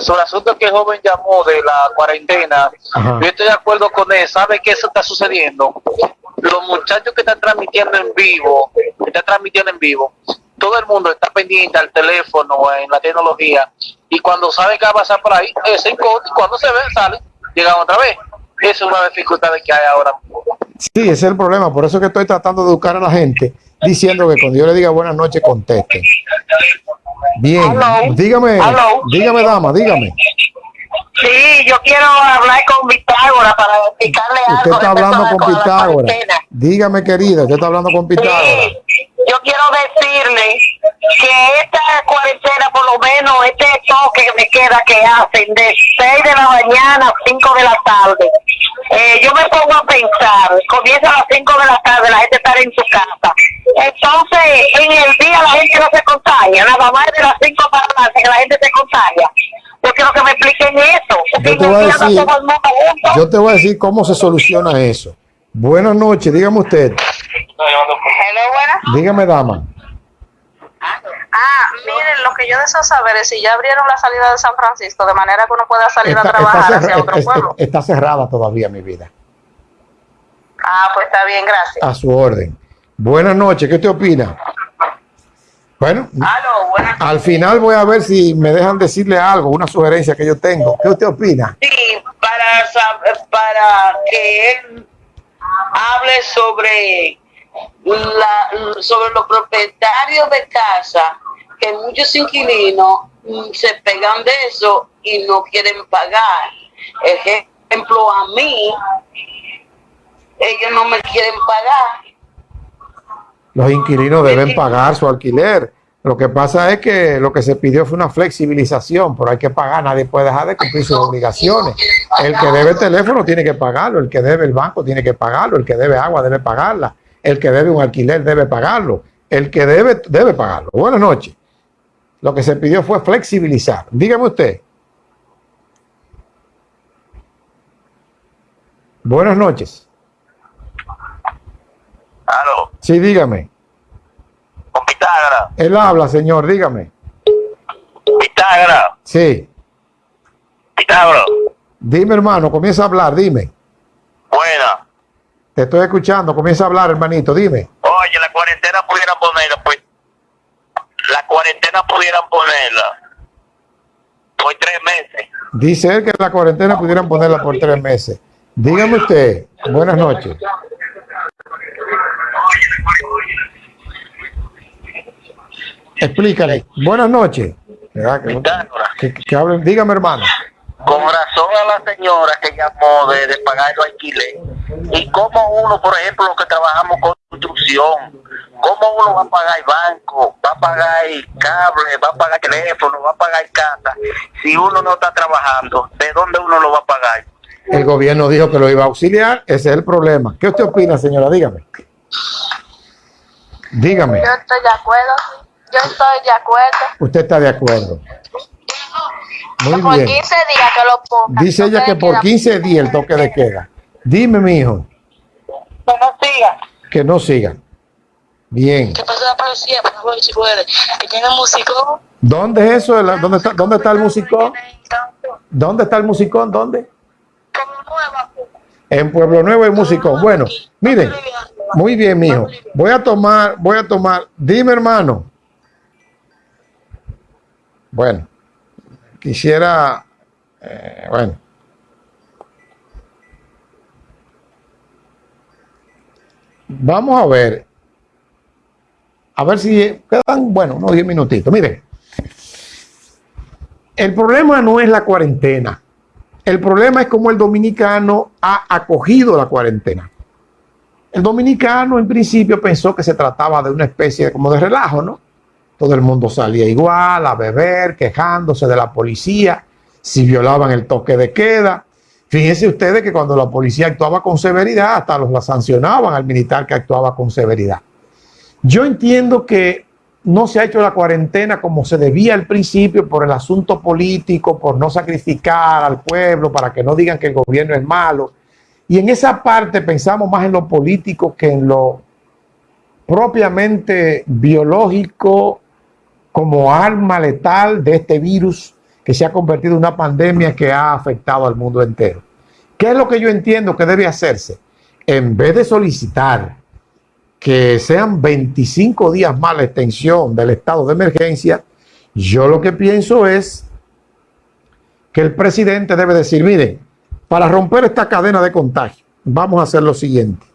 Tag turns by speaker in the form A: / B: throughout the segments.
A: sobre el asunto que el joven llamó de la cuarentena, yo estoy de acuerdo con él. ¿Sabe qué eso está sucediendo? Los muchachos que están transmitiendo en vivo, que están transmitiendo en vivo, todo el mundo está pendiente al teléfono, en la tecnología, y cuando sabe que va a pasar por ahí, es en cuando se ve, sale, llegan otra vez. Esa es una dificultad que hay ahora.
B: Sí, ese es el problema. Por eso que estoy tratando de educar a la gente, diciendo que cuando yo le diga buenas noches, conteste. Bien, dígame, dígame, dama, dígame.
C: Sí, yo quiero hablar con Pitágoras para explicarle algo.
B: Usted está hablando con Pitágoras. Dígame, querida, usted está hablando con Pitágoras. Sí,
C: yo quiero decirle que esta cuarentena, por lo menos, este toque que me queda que hacen de 6 de la mañana a 5 de la tarde, eh, yo me pongo a pensar, comienza a las 5 de la tarde, la gente está en su casa. Entonces, en el día la gente no se contagia, nada más de las 5 para adelante que la gente se contagia. Yo quiero que me expliquen eso.
B: Yo te, voy a decir, yo te voy a decir cómo se soluciona eso. Buenas noches, dígame usted.
C: Hello, buenas.
B: Dígame, dama.
D: Ah, miren, lo que yo deseo saber es si ya abrieron la salida de San Francisco, de manera que uno pueda salir a trabajar hacia otro pueblo.
B: Está cerrada todavía, mi vida.
D: Ah, pues está bien, gracias.
B: A su orden. Buenas noches, ¿qué te opina? Bueno, al final voy a ver si me dejan decirle algo, una sugerencia que yo tengo. ¿Qué usted opina?
C: Sí, para, para que él hable sobre la, sobre los propietarios de casa, que muchos inquilinos mm, se pegan de eso y no quieren pagar. Ejemplo, a mí, ellos no me quieren pagar.
B: Los inquilinos deben pagar su alquiler. Lo que pasa es que lo que se pidió fue una flexibilización, pero hay que pagar, nadie puede dejar de cumplir sus obligaciones. El que debe el teléfono tiene que pagarlo, el que debe el banco tiene que pagarlo, el que debe agua debe pagarla, el que debe un alquiler debe pagarlo, el que debe, debe pagarlo. Buenas noches. Lo que se pidió fue flexibilizar. Dígame usted. Buenas noches.
A: Aló.
B: Sí, dígame.
A: Con Pitágora.
B: Él habla, señor, dígame.
A: Pitágora.
B: Sí.
A: Pitágora.
B: Dime, hermano, comienza a hablar, dime.
A: Buena.
B: Te estoy escuchando, comienza a hablar, hermanito, dime.
A: Oye, la cuarentena pudieran ponerla, pues. La cuarentena pudieran ponerla por tres meses.
B: Dice él que la cuarentena pudieran ponerla por tres meses. Dígame usted, buenas noches. Explícale. Buenas noches. Que, hablen, dígame hermano.
A: Con razón a la señora que llamó de, pagar el alquiler. Y como uno, por ejemplo, los que trabajamos con construcción, cómo uno va a pagar el banco, va a pagar el cable, va a pagar el teléfono, va a pagar casa, si uno no está trabajando, ¿de dónde uno lo va a pagar?
B: El gobierno dijo que lo iba a auxiliar, ese es el problema. ¿Qué usted opina, señora? Dígame. Dígame.
D: Yo estoy de acuerdo. Yo estoy de acuerdo.
B: Usted está de acuerdo.
D: Muy por 15 días que lo ponga.
B: Dice ella que por 15 días el toque de queda. Dime, mi hijo.
C: Que no siga.
B: Que no siga. Bien.
D: ¿Qué pasa la policía? Por favor, si puede. Que tiene músico.
B: ¿Dónde es eso? ¿Dónde está, dónde está el musicón? ¿Dónde está el musicón? ¿Dónde? En Pueblo Nuevo hay musicón. Bueno, miren. Muy bien, mijo. Voy a tomar, voy a tomar. Dime, hermano. Bueno, quisiera, eh, bueno. Vamos a ver, a ver si quedan, bueno, unos 10 minutitos. Miren, el problema no es la cuarentena. El problema es cómo el dominicano ha acogido la cuarentena. El dominicano en principio pensó que se trataba de una especie como de relajo, ¿no? Todo el mundo salía igual, a beber, quejándose de la policía, si violaban el toque de queda. Fíjense ustedes que cuando la policía actuaba con severidad, hasta los la sancionaban al militar que actuaba con severidad. Yo entiendo que no se ha hecho la cuarentena como se debía al principio por el asunto político, por no sacrificar al pueblo, para que no digan que el gobierno es malo. Y en esa parte pensamos más en lo político que en lo propiamente biológico como arma letal de este virus que se ha convertido en una pandemia que ha afectado al mundo entero. ¿Qué es lo que yo entiendo que debe hacerse? En vez de solicitar que sean 25 días más la extensión del estado de emergencia, yo lo que pienso es que el presidente debe decir, miren, para romper esta cadena de contagio, vamos a hacer lo siguiente.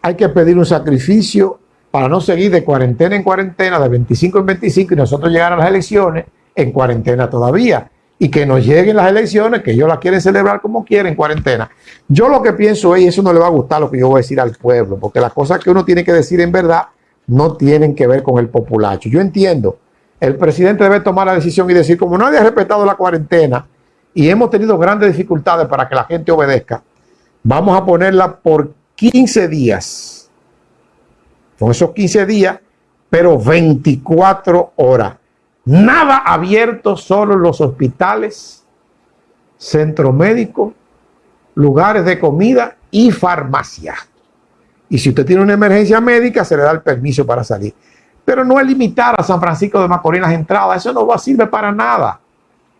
B: Hay que pedir un sacrificio para no seguir de cuarentena en cuarentena, de 25 en 25 y nosotros llegar a las elecciones en cuarentena todavía. Y que nos lleguen las elecciones, que ellos las quieren celebrar como quieren, en cuarentena. Yo lo que pienso es, y eso no le va a gustar lo que yo voy a decir al pueblo, porque las cosas que uno tiene que decir en verdad no tienen que ver con el populacho. Yo entiendo, el presidente debe tomar la decisión y decir, como nadie ha respetado la cuarentena y hemos tenido grandes dificultades para que la gente obedezca, vamos a ponerla por 15 días. Con esos 15 días, pero 24 horas. Nada abierto, solo los hospitales, centro médico, lugares de comida y farmacia. Y si usted tiene una emergencia médica, se le da el permiso para salir. Pero no es limitar a San Francisco de Macorís las entradas. Eso no va a para nada.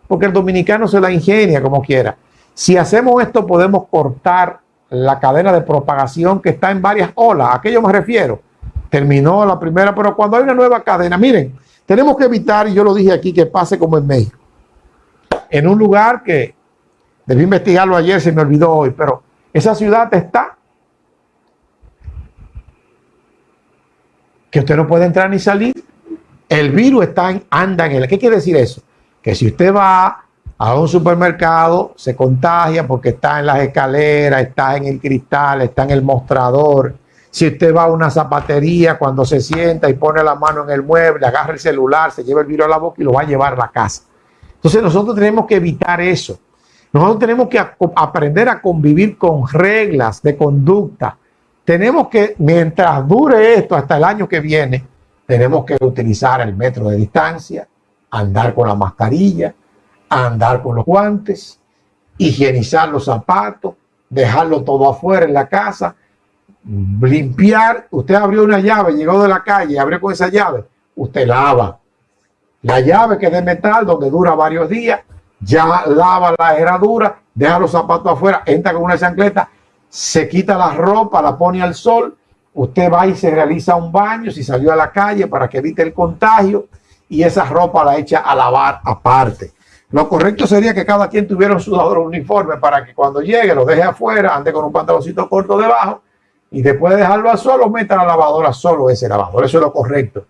B: Porque el dominicano se la ingenia como quiera. Si hacemos esto, podemos cortar la cadena de propagación que está en varias olas. ¿A qué yo me refiero? Terminó la primera, pero cuando hay una nueva cadena, miren, tenemos que evitar, y yo lo dije aquí, que pase como en México. En un lugar que debí investigarlo ayer, se me olvidó hoy, pero esa ciudad está que usted no puede entrar ni salir. El virus está en, anda en él. ¿Qué quiere decir eso? Que si usted va a un supermercado, se contagia porque está en las escaleras, está en el cristal, está en el mostrador, si usted va a una zapatería, cuando se sienta y pone la mano en el mueble, agarra el celular, se lleva el virus a la boca y lo va a llevar a la casa. Entonces nosotros tenemos que evitar eso. Nosotros tenemos que aprender a convivir con reglas de conducta. Tenemos que, mientras dure esto hasta el año que viene, tenemos que utilizar el metro de distancia, andar con la mascarilla, andar con los guantes, higienizar los zapatos, dejarlo todo afuera en la casa limpiar, usted abrió una llave, llegó de la calle, abrió con esa llave, usted lava. La llave que es de metal, donde dura varios días, ya lava la herradura, deja los zapatos afuera, entra con una chancleta, se quita la ropa, la pone al sol, usted va y se realiza un baño si salió a la calle para que evite el contagio y esa ropa la echa a lavar aparte. Lo correcto sería que cada quien tuviera un sudador uniforme para que cuando llegue lo deje afuera, ande con un pantaloncito corto debajo y después de dejarlo a solo, meta la lavadora solo ese lavador. Eso es lo correcto.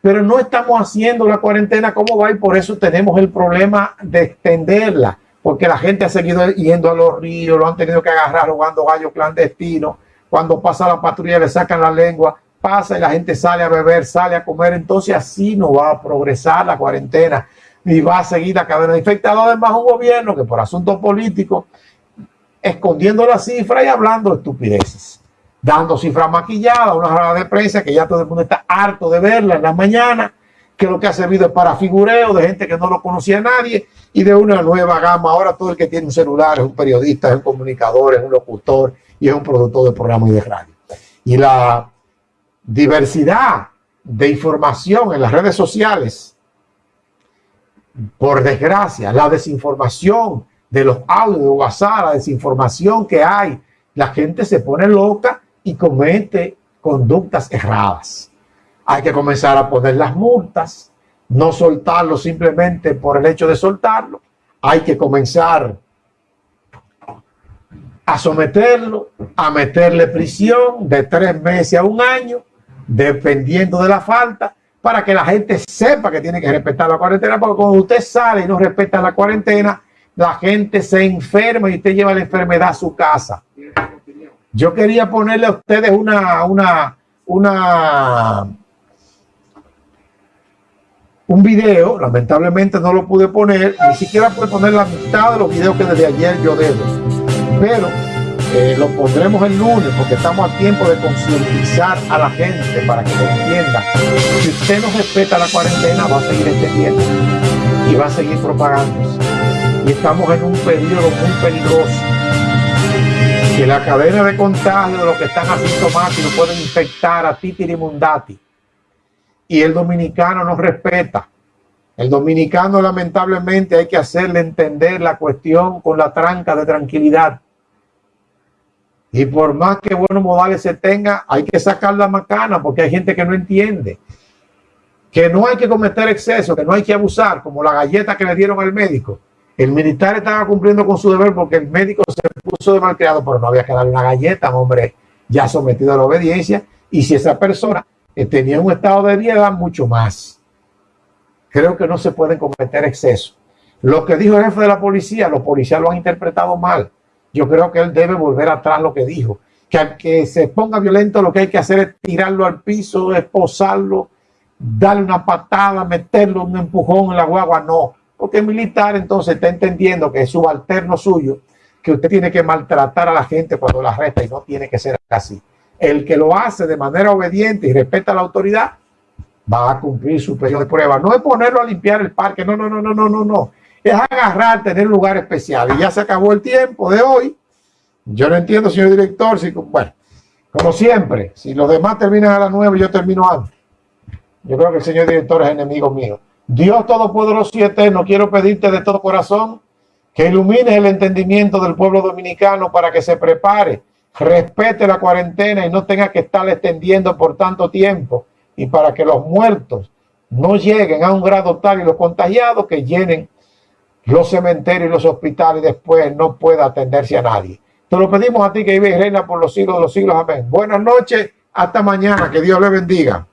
B: Pero no estamos haciendo la cuarentena como va y por eso tenemos el problema de extenderla, porque la gente ha seguido yendo a los ríos, lo han tenido que agarrar jugando gallo clandestino. Cuando pasa la patrulla le sacan la lengua, pasa y la gente sale a beber, sale a comer. Entonces así no va a progresar la cuarentena y va a seguir la cadena de infectados. Además, un gobierno que por asuntos políticos, escondiendo la cifra y hablando estupideces dando cifras maquilladas, una rueda de prensa que ya todo el mundo está harto de verla en la mañana, que lo que ha servido es para figureo de gente que no lo conocía a nadie y de una nueva gama. Ahora todo el que tiene un celular es un periodista, es un comunicador, es un locutor y es un productor de programas y de radio. Y la diversidad de información en las redes sociales, por desgracia, la desinformación de los audios de WhatsApp, la desinformación que hay, la gente se pone loca y comete conductas erradas. Hay que comenzar a poner las multas, no soltarlo simplemente por el hecho de soltarlo. Hay que comenzar a someterlo, a meterle prisión de tres meses a un año, dependiendo de la falta, para que la gente sepa que tiene que respetar la cuarentena, porque cuando usted sale y no respeta la cuarentena, la gente se enferma y usted lleva la enfermedad a su casa. Yo quería ponerle a ustedes una, una, una, un video, lamentablemente no lo pude poner, ni siquiera pude poner la mitad de los videos que desde ayer yo debo, pero eh, lo pondremos el lunes porque estamos a tiempo de concientizar a la gente para que lo entienda. Si usted no respeta la cuarentena, va a seguir extendiendo y va a seguir propagándose. Y estamos en un periodo muy peligroso que la cadena de contagio de los que están asintomáticos pueden infectar a Titi Mundati y el dominicano no respeta. El dominicano lamentablemente hay que hacerle entender la cuestión con la tranca de tranquilidad. Y por más que buenos modales se tenga, hay que sacar la macana porque hay gente que no entiende. Que no hay que cometer exceso, que no hay que abusar, como la galleta que le dieron al médico. El militar estaba cumpliendo con su deber porque el médico se puso de malcriado, pero no había que darle una galleta, hombre, ya sometido a la obediencia. Y si esa persona eh, tenía un estado de vida, mucho más. Creo que no se pueden cometer excesos. Lo que dijo el jefe de la policía, los policías lo han interpretado mal yo creo que él debe volver atrás lo que dijo. Que al que se ponga violento lo que hay que hacer es tirarlo al piso, esposarlo, darle una patada, meterlo un empujón en la guagua. No, porque el militar entonces está entendiendo que es subalterno suyo, que usted tiene que maltratar a la gente cuando la arresta y no tiene que ser así. El que lo hace de manera obediente y respeta a la autoridad va a cumplir su periodo de prueba. No es ponerlo a limpiar el parque, no, no, no, no, no, no, no es agarrar, tener lugar especial. Y ya se acabó el tiempo de hoy. Yo no entiendo, señor director, si, bueno, como siempre, si los demás terminan a las nueve, yo termino antes. Yo creo que el señor director es enemigo mío. Dios Todopoderoso y Eterno, quiero pedirte de todo corazón que ilumines el entendimiento del pueblo dominicano para que se prepare, respete la cuarentena y no tenga que estar extendiendo por tanto tiempo y para que los muertos no lleguen a un grado tal y los contagiados que llenen los cementerios y los hospitales después no pueda atenderse a nadie. Te lo pedimos a ti que vive y reina por los siglos de los siglos. Amén. Buenas noches. Hasta mañana. Que Dios le bendiga.